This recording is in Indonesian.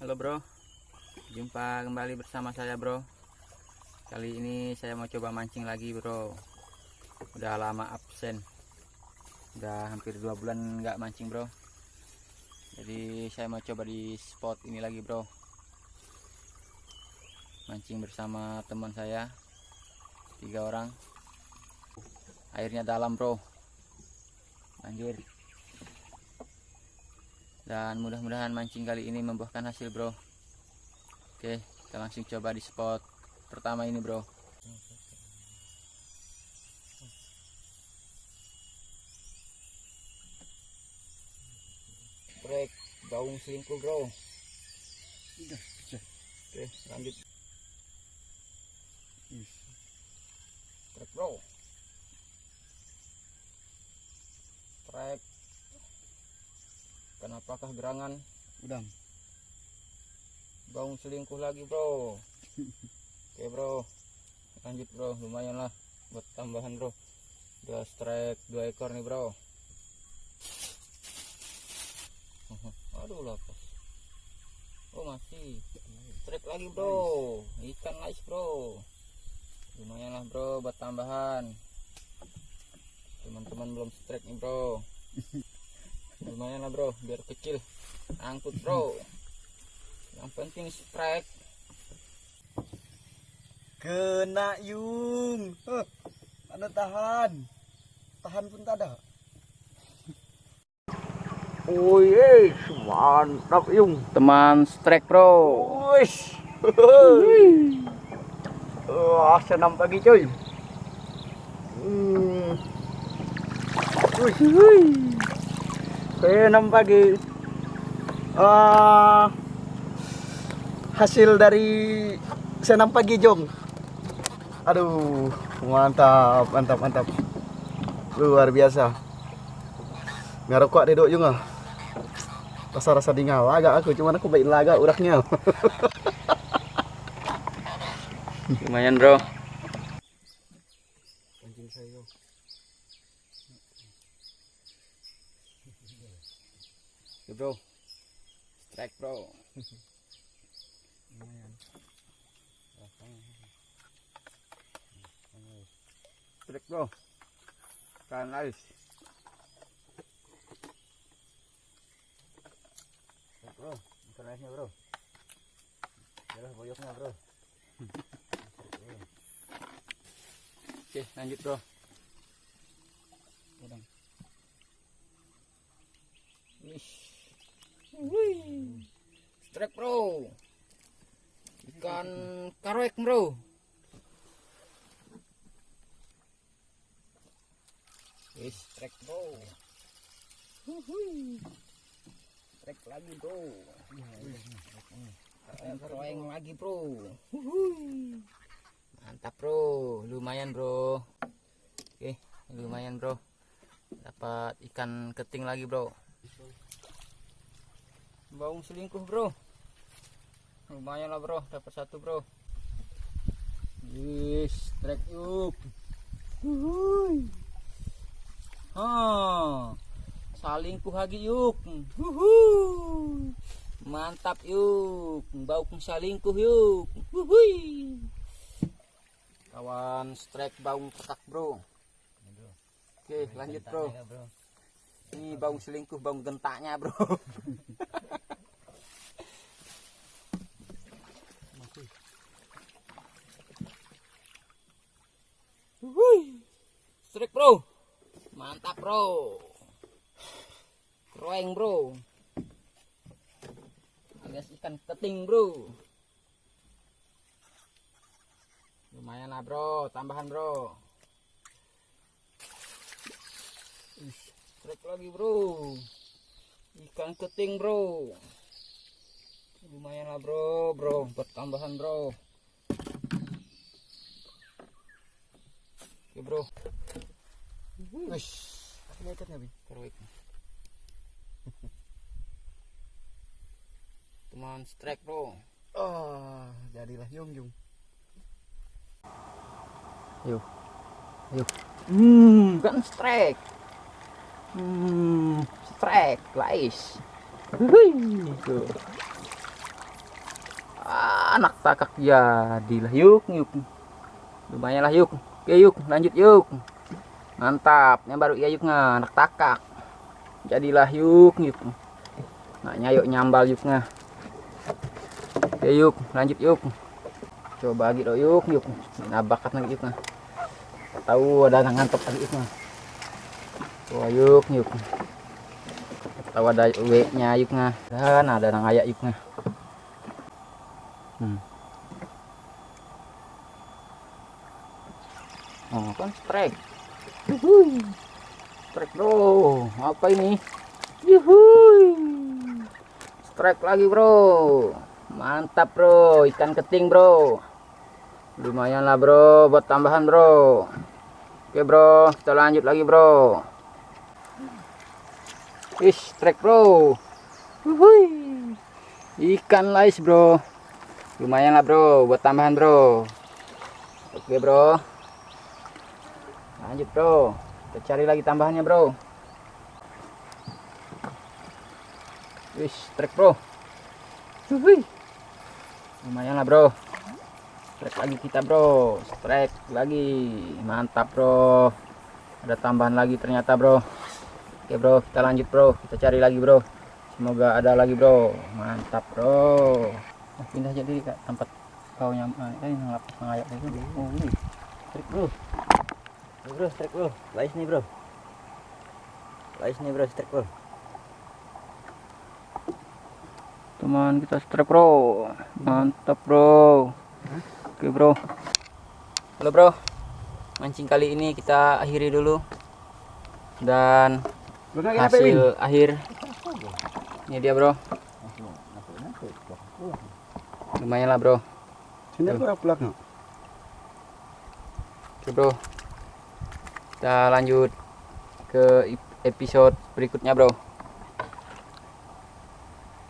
Halo bro. Jumpa kembali bersama saya bro. Kali ini saya mau coba mancing lagi bro. Udah lama absen. Udah hampir dua bulan nggak mancing bro. Jadi saya mau coba di spot ini lagi bro. Mancing bersama teman saya Tiga orang. Airnya dalam bro. Banjir dan mudah-mudahan mancing kali ini membuahkan hasil bro. Oke kita langsung coba di spot pertama ini bro. Break gaung selingkuh bro. Oke lanjut. Trek bro trek kenapakah gerangan? Udang. Baung selingkuh lagi bro. Oke bro. Lanjut bro. Lumayan lah Buat tambahan bro. Udah strike dua ekor nih bro. Aduh lapas Oh masih. Strike lagi bro. Ikan nice bro. Lumayan lah bro buat tambahan. Teman-teman belum strike nih bro lumayan lah bro biar kecil angkut bro yang penting strike Kena yung. Huh. Ada tahan. Tahan pun tak ada. Wih, mantap yung. teman strike bro Wih. Wah, senam pagi coy. Hmm. Wih, wih. Senam pagi. Ah, hasil dari senam pagi jong. Aduh, mantap, mantap, mantap. Luar biasa. Ngarokok dedok juga. Rasa-rasa dingau agak aku, cuman aku baik laga uraknya. lumayan bro Anjing saya. Oke, bro. Strike bro. Strike bro. Kan nice Strike, bro. Ikan nice nya bro Yalah boyoknya bro. Oke lanjut bro. Udang. Wih. Wih. Strike bro. Ikan karoek bro. Wih, strike bro. Strike lagi bro. Karoeng lagi bro. Mantap bro, lumayan bro. Oke, lumayan bro. Dapat ikan keting lagi bro. Baung selingkuh bro. Lumayan lah bro, dapat satu bro. Yes, trek yuk. Wuhui. Ha. Salingkuh lagi yuk. Wuhui. Mantap yuk. Baung salingkuh yuk. Wuhui. Kawan strike baung petak bro. Oke, lanjut bro. Ini baung selingkuh, baung gentaknya bro. Strike bro. Mantap bro. Kroeng bro. Alias ikan keting bro. Lumayan lah bro, tambahan bro. Ih, Strike lagi bro. Ikan keting bro. Lumayan lah bro, bro. Bertambahan bro. Oke bro. Wih, ada ikannya, Bi. Keroik. Teman strike bro. Ah, jadilah yung yung. Yuk. Yuk. Hmm, kan strike. Hmm, strike, guys. Tuh. anak takak jadilah yuk yuk lumayan lah yuk oke yuk lanjut yuk mantap. Yang baru ya yuk nga anak takak. Jadilah yuk yuk nah yuk nyambal yuk nga oke yuk. Lanjut yuk. Coba lagi do yuk yuk. Nah bakat lagi yuk tahu ada ngantep lagi yuk Wah yuk yuk. Tahu ada W nya yuk nga dan ada yang ayak yuk nga Hmm. Oh, kan strike. Yuhui. Strike, Bro. Apa ini? Yuhui. Strike lagi, Bro. Mantap, Bro. Ikan keting, Bro. Lumayan lah, Bro, buat tambahan, Bro. Oke, Bro. Kita lanjut lagi, Bro. Ish, strike, Bro. Yuhui. Ikan lais, Bro lumayan lah bro buat tambahan bro oke bro lanjut bro kita cari lagi tambahannya bro wis trek bro. Wuih. lumayan lah bro. Trek lagi kita bro. Trek lagi. Mantap bro. Ada tambahan lagi ternyata bro. Oke bro kita lanjut bro. Kita cari lagi bro. Semoga ada lagi bro. Mantap bro. Oh, pindah jadi ke tempat kau yang eh, yang lapas mengayak itu oh ini. Trik bro. Bro. Trik bro. Lais nih bro. Lais nih bro. Trik bro teman kita strike bro. Mantap bro. Oke bro. Halo bro. Mancing kali ini kita akhiri dulu. Dan hasil akhir. Ini dia bro. Lumayan lah bro. Sini aku pulang. oke bro. Kita lanjut ke episode berikutnya bro